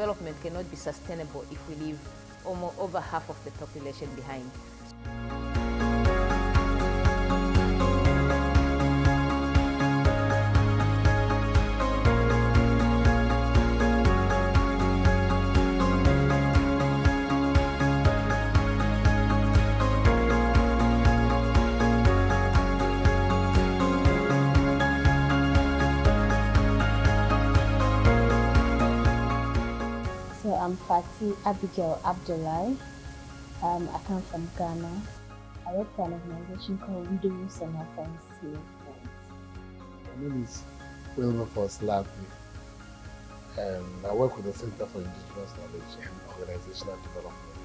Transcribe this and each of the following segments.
development cannot be sustainable if we leave almost over half of the population behind. I'm Fati Abigail Abdullahi. Um, I come from Ghana. I work for an organization called Widows and Orphans Movement. My name is Wilberforce Lavely. Um, I work with the Center for Indigenous Knowledge and Organizational Development.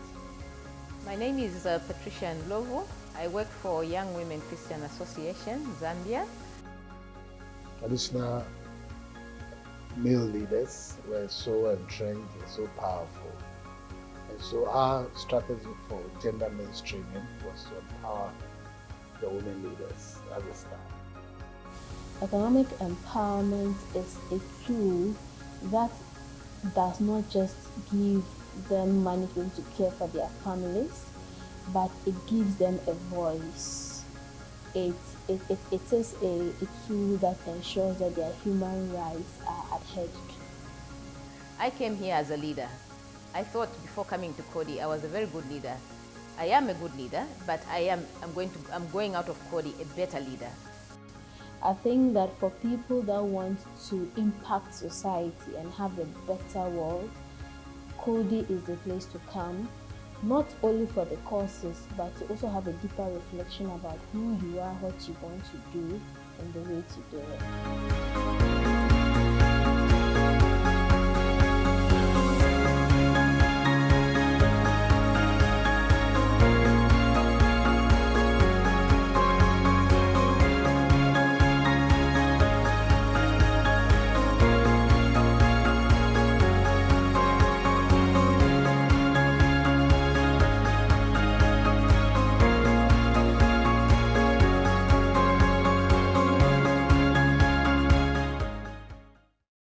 My name is uh, Patricia Ndlovu. I work for Young Women Christian Association, Zambia. Traditional male leaders were so entrenched and so powerful. And so our strategy for gender mainstreaming was to empower the women leaders as a start. Economic empowerment is a tool that does not just give them money to to care for their families, but it gives them a voice. It, it, it, it is a, a tool that ensures that their human rights are I came here as a leader. I thought before coming to Coady, I was a very good leader. I am a good leader, but I am I'm going to I'm going out of Coady a better leader. I think that for people that want to impact society and have a better world, Coady is the place to come, not only for the courses, but to also have a deeper reflection about who you are, what you want to do, and the way to do it.